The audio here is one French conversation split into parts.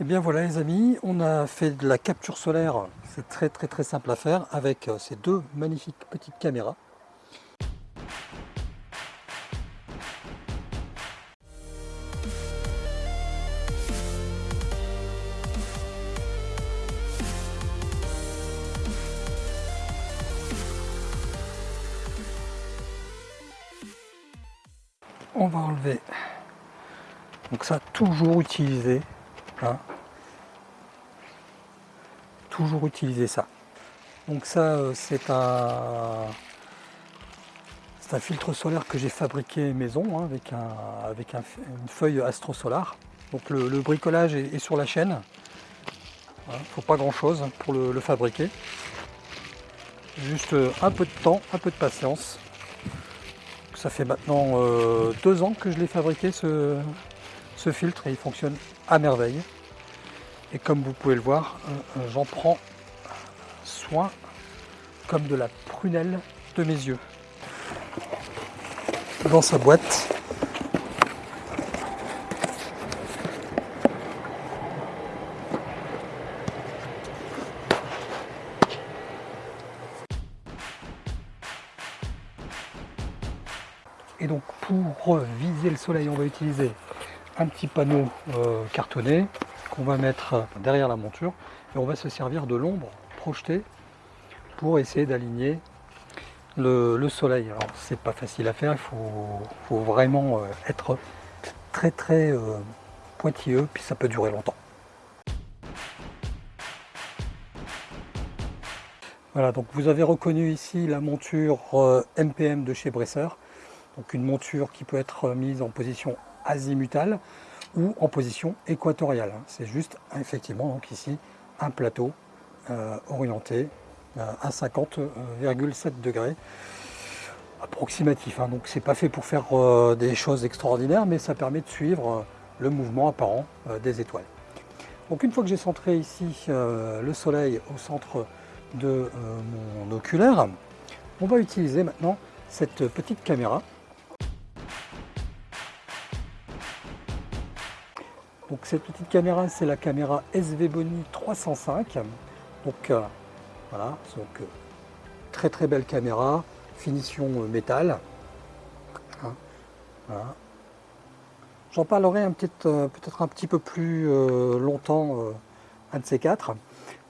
Et bien voilà les amis, on a fait de la capture solaire, c'est très très très simple à faire avec euh, ces deux magnifiques petites caméras. On va enlever, donc ça toujours utilisé Hein. Toujours utiliser ça. Donc ça, euh, c'est un, un filtre solaire que j'ai fabriqué maison hein, avec, un, avec une feuille Astro Solar. Donc le, bricolage est, sur la chaîne. Il ne faut pas grand chose pour le, fabriquer. Juste euh, un peu de temps, un peu de patience. Ça fait maintenant euh, deux ans que je l'ai fabriqué ce, ce filtre et il fonctionne merveille. Et comme vous pouvez le voir, euh, euh, j'en prends soin comme de la prunelle de mes yeux. Dans sa boîte. Et donc pour viser le soleil, on va utiliser un petit panneau euh, cartonné qu'on va mettre derrière la monture et on va se servir de l'ombre projetée pour essayer d'aligner le, soleil. Alors c'est pas facile à faire, il faut, vraiment euh, être très très euh, pointilleux puis ça peut durer longtemps. Voilà, donc vous avez reconnu ici la monture MPM de chez Bresser. Donc une monture qui peut être mise en position azimutale ou en position équatoriale. C'est juste effectivement donc ici un plateau euh, orienté euh, à 50,7 degrés approximatif. Hein. Donc c'est pas fait pour faire euh, des choses extraordinaires, mais ça permet de suivre le mouvement apparent des étoiles. Donc une fois que j'ai centré ici le soleil au centre de mon oculaire, on va utiliser maintenant cette petite caméra Donc cette petite caméra, c'est la caméra SV Boni 305. Donc euh, voilà, donc euh, très très belle caméra, finition euh, métal. Hein, J'en parlerai peut-être un petit peu plus longtemps, un de ces quatre.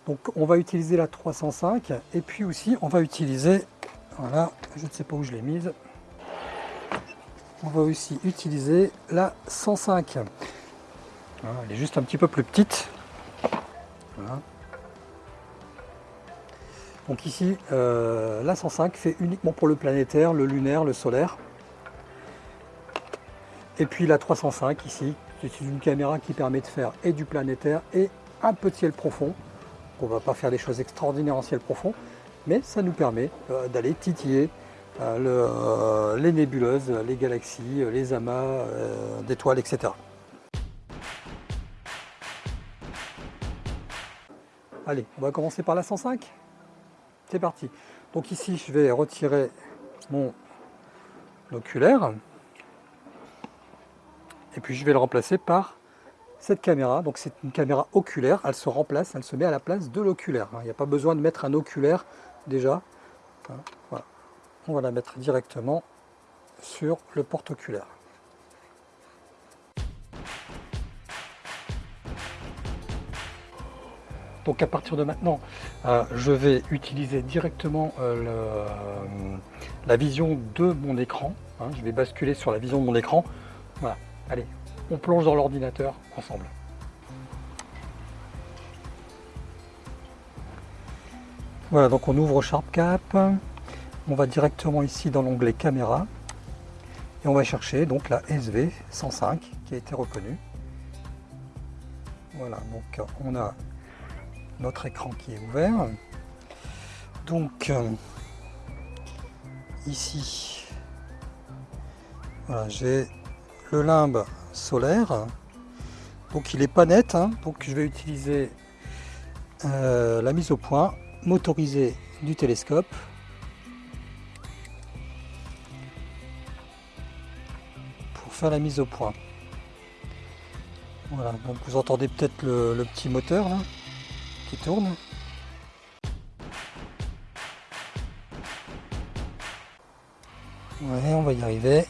Donc on va utiliser la 305 et puis aussi on va utiliser, voilà, je ne sais pas où je l'ai mise, on va aussi utiliser la 105 elle est juste un petit peu plus petite. Donc ici, euh, la 105 fait uniquement pour le planétaire, le lunaire, le solaire. Et puis la 305 ici, c'est une caméra qui permet de faire et du planétaire et un peu de ciel profond. On ne va pas faire des choses extraordinaires en ciel profond, mais ça nous permet euh, d'aller titiller euh, les nébuleuses, les galaxies, les amas d'étoiles, etc. Allez, on va commencer par la 105. C'est parti. Donc ici, je vais retirer mon oculaire. Et puis je vais le remplacer par cette caméra. Donc c'est une caméra oculaire. Elle se remplace, elle se met à la place de l'oculaire. Il n'y a pas besoin de mettre un oculaire déjà. Voilà. On va la mettre directement sur le porte-oculaire. Donc à partir de maintenant, euh, je vais utiliser directement euh, euh, la vision de mon écran. Hein. je vais basculer sur la vision de mon écran. Voilà, allez, on plonge dans l'ordinateur ensemble. Voilà, donc on ouvre SharpCap. On va directement ici dans l'onglet caméra. Et on va chercher donc la SV105 qui a été reconnue. Voilà, donc on a notre écran qui est ouvert. Donc euh, ici, j'ai le limbe solaire. Donc il est pas net, hein. donc je vais utiliser euh, la mise au point motorisée du télescope. pour faire la mise au point. Voilà, donc vous entendez peut-être le, petit moteur tourne. On va y arriver.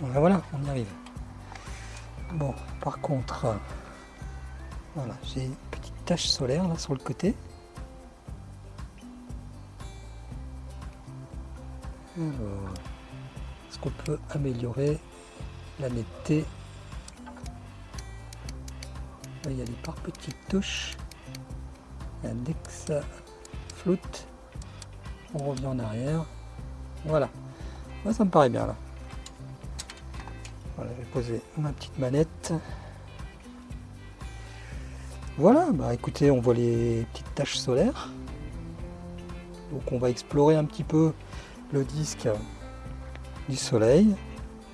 Voilà, on y arrive. Bon, par contre, voilà, j'ai une petite tache solaire là sur le côté. Est-ce qu'on peut améliorer la netteté Là, il y a des par petites touches. Et dès flotte, on revient en arrière. Voilà, Là, ça me paraît bien là. Voilà, je vais poser ma petite manette. Voilà, bah écoutez, on voit les petites taches solaires. Donc on va explorer un petit peu le disque du soleil.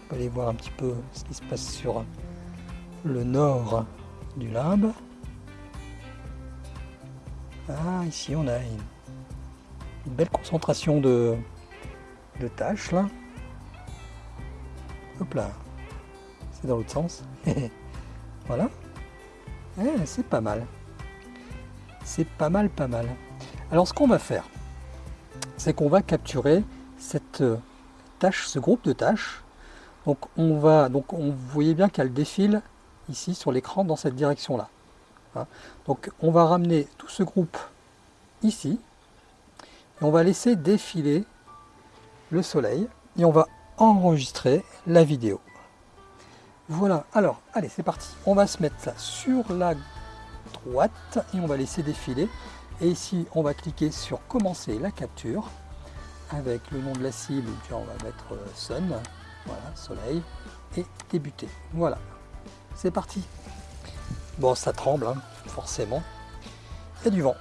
On va aller voir un petit peu ce qui se passe sur le nord du limbe. Ah, ici on a une, belle concentration de, de taches là. Hop là, c'est dans l'autre sens. voilà. Eh, c'est pas mal. C'est pas mal, pas mal. Alors ce qu'on va faire, c'est qu'on va capturer cette euh, tâche, ce groupe de tâches. Donc on va, donc on vous voyez bien qu'elle défile ici sur l'écran dans cette direction-là. Hein. Donc on va ramener tout ce groupe ici et on va laisser défiler le soleil et on va enregistrer la vidéo. Voilà, alors allez c'est parti, on va se mettre ça sur la droite et on va laisser défiler et ici on va cliquer sur commencer la capture avec le nom de la cible, on va mettre euh, Sun, voilà, soleil, et débuter. Voilà, c'est parti. Bon, ça tremble, hein, forcément. Il y a du vent.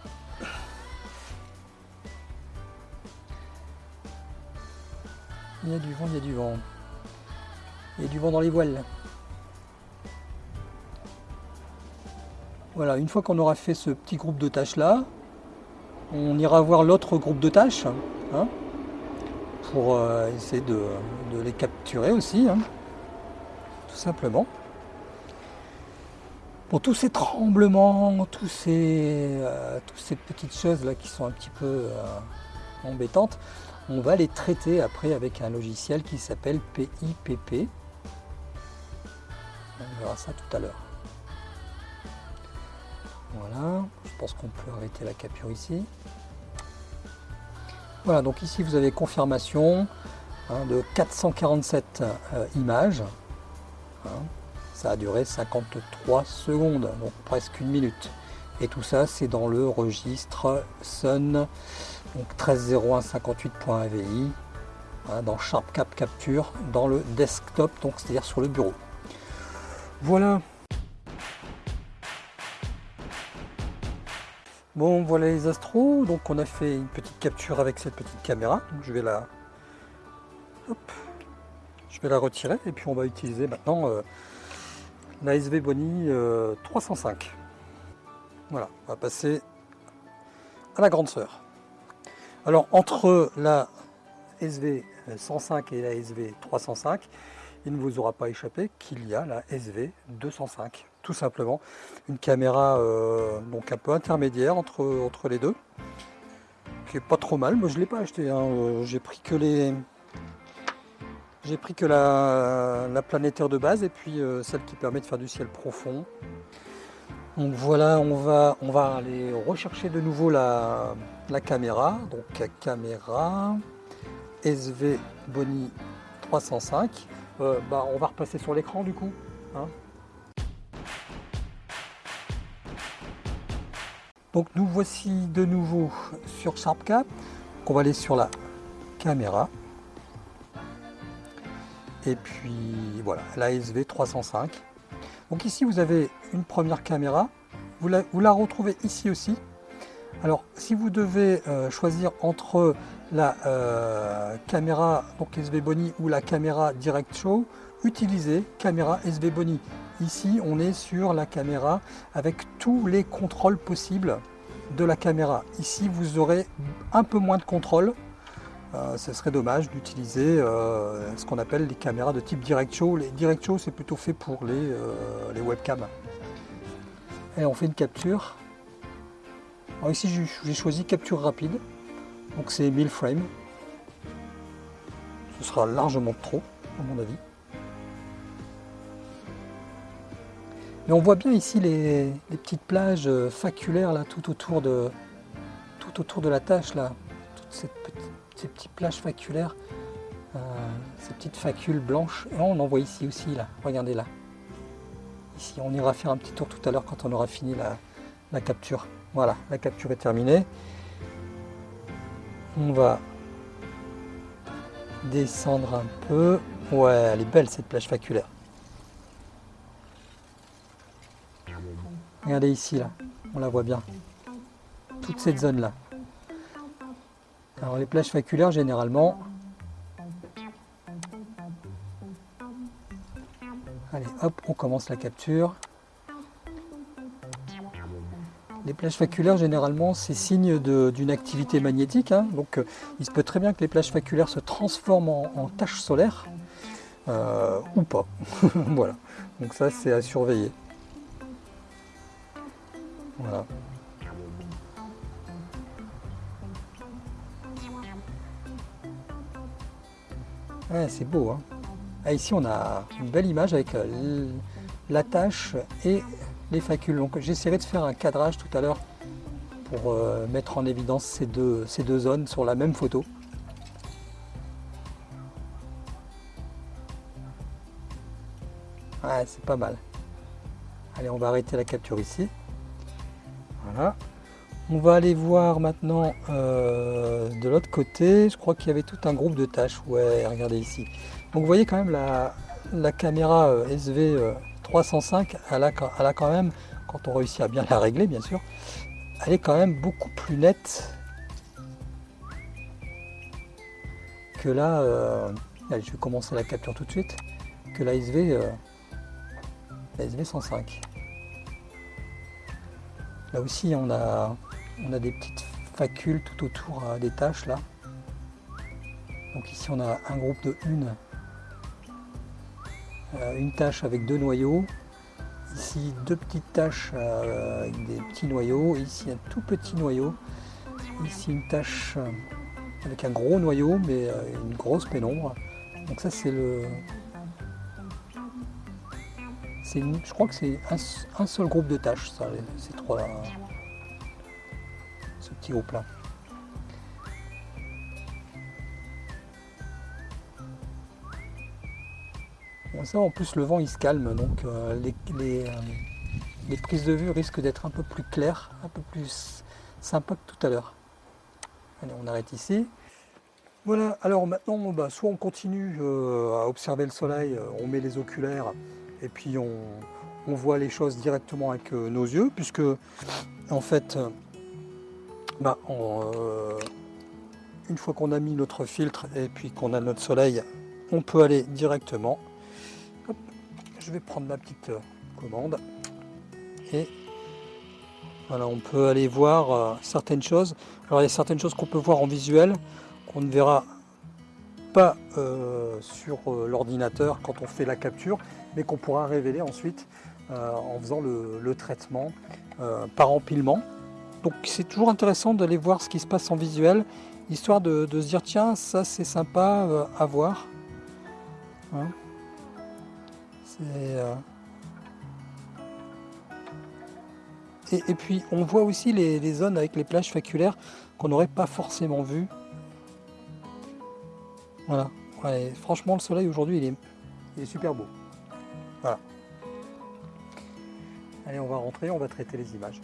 Il y a du vent, il y a du vent. Il y a du vent dans les voiles. Voilà, une fois qu'on aura fait ce petit groupe de tâches là, on ira voir l'autre groupe de tâches. Hein pour euh, essayer de, les capturer aussi, hein, tout simplement. Pour tous ces tremblements, tous ces, euh, toutes ces petites choses là qui sont un petit peu euh, embêtantes, on va les traiter après avec un logiciel qui s'appelle PIPP. On verra ça tout à l'heure. Voilà, je pense qu'on peut arrêter la capture ici. Voilà, donc ici vous avez confirmation hein, de 447 euh, images. Hein. Ça a duré 53 secondes, donc presque une minute. Et tout ça, c'est dans le registre Sun, donc 130158.avi, hein, dans SharpCap Capture, dans le desktop, donc c'est-à-dire sur le bureau. Voilà, Bon, voilà les astros. Donc, on a fait une petite capture avec cette petite caméra. Donc, je vais la, je vais la retirer et puis on va utiliser maintenant euh, la SV Bonnie 305. Euh, voilà, on va passer à la grande sœur. Alors, entre la SV 105 et la SV 305, il ne vous aura pas échappé qu'il y a la SV 205 tout simplement. Une caméra euh, donc un peu intermédiaire entre, entre les deux, qui est pas trop mal. Moi je l'ai pas acheté, hein. euh, j'ai pris que les j'ai pris que la, la, planétaire de base et puis euh, celle qui permet de faire du ciel profond. Donc voilà, on va, on va aller rechercher de nouveau la, la caméra. Donc caméra SV Bonnie 305. bah, on va repasser sur l'écran du coup. Hein. Donc nous voici de nouveau sur SharpCap. On va aller sur la caméra. Et puis voilà, la SV 305. Donc ici vous avez une première caméra. Vous la, retrouvez ici aussi. Alors si vous devez euh, choisir entre la euh, caméra donc SV Boni ou la caméra Direct Show, utilisez caméra SV Boni. Ici, on est sur la caméra avec tous les contrôles possibles de la caméra. Ici, vous aurez un peu moins de contrôle. Euh, ce serait dommage d'utiliser euh, ce qu'on appelle les caméras de type direct show. Les direct show, c'est plutôt fait pour les, euh, les webcams. Et on fait une capture. Alors ici, j'ai choisi capture rapide. Donc c'est 1000 frames. Ce sera largement trop, à mon avis. Mais on voit bien ici les, petites plages faculaires là, tout autour de, tout autour de la tâche là. Ces petites plages faculaires, euh, ces petites facules blanches. Et on en voit ici aussi là. Regardez là. Ici, on ira faire un petit tour tout à l'heure quand on aura fini la, la capture. Voilà, la capture est terminée. On va descendre un peu. Ouais, elle est belle cette plage faculaire. Regardez ici, là, on la voit bien. Toute cette zone-là. Alors les plages faculaires, généralement... Allez, hop, on commence la capture. Les plages faculaires, généralement, c'est signe d'une activité magnétique. Hein. donc, euh, il se peut très bien que les plages faculaires se transforment en, taches solaires, euh, ou pas. voilà. Donc ça, c'est à surveiller. Voilà. C'est beau. Hein. Ah, ici, on a une belle image avec euh, la tâche et les facules. Donc, j'essaierai de faire un cadrage tout à l'heure pour euh, mettre en évidence ces deux, ces deux zones sur la même photo. C'est pas mal. Allez, on va arrêter la capture ici. Voilà. On va aller voir maintenant euh, de l'autre côté. Je crois qu'il y avait tout un groupe de tâches. Ouais, regardez ici. Donc vous voyez quand même la, la caméra euh, SV305, elle a, elle a, quand même, quand on réussit à bien la régler bien sûr, elle est quand même beaucoup plus nette que là. Euh, allez, je vais commencer la capture tout de suite. Que la SV, la SV105. Là aussi, on a, on a des petites facules tout autour euh, des tâches là. Donc ici, on a un groupe de une, euh, une tâche avec deux noyaux. Ici, deux petites tâches euh, avec des petits noyaux. ici, un tout petit noyau. Ici, une tâche avec un gros noyau, mais une grosse pénombre. Donc ça, c'est le, je crois que c'est un, seul groupe de tâches, ça, ces trois, là. Bon, ça, en plus, le vent il se calme, donc euh, les, euh, les, prises de vue risquent d'être un peu plus claires, un peu plus sympa que tout à l'heure. Allez, on arrête ici. Voilà, alors maintenant, bah, soit on continue euh, à observer le soleil, on met les oculaires, et puis on, voit les choses directement avec nos yeux, puisque en fait, bah, euh, une fois qu'on a mis notre filtre et puis qu'on a notre soleil, on peut aller directement. je vais prendre ma petite euh, commande et voilà, on peut aller voir certaines choses. Alors il y a certaines choses qu'on peut voir en visuel, qu'on ne verra pas sur l'ordinateur quand on fait la capture, mais qu'on pourra révéler ensuite euh, en faisant le, traitement euh, par empilement. Donc c'est toujours intéressant d'aller voir ce qui se passe en visuel, histoire de, se dire tiens ça c'est sympa euh, à voir. Hein. et, puis on voit aussi les, zones avec les plages faculaires qu'on n'aurait pas forcément vues. Voilà. franchement le soleil aujourd'hui il est super beau. Voilà. Allez, on va rentrer, on va traiter les images.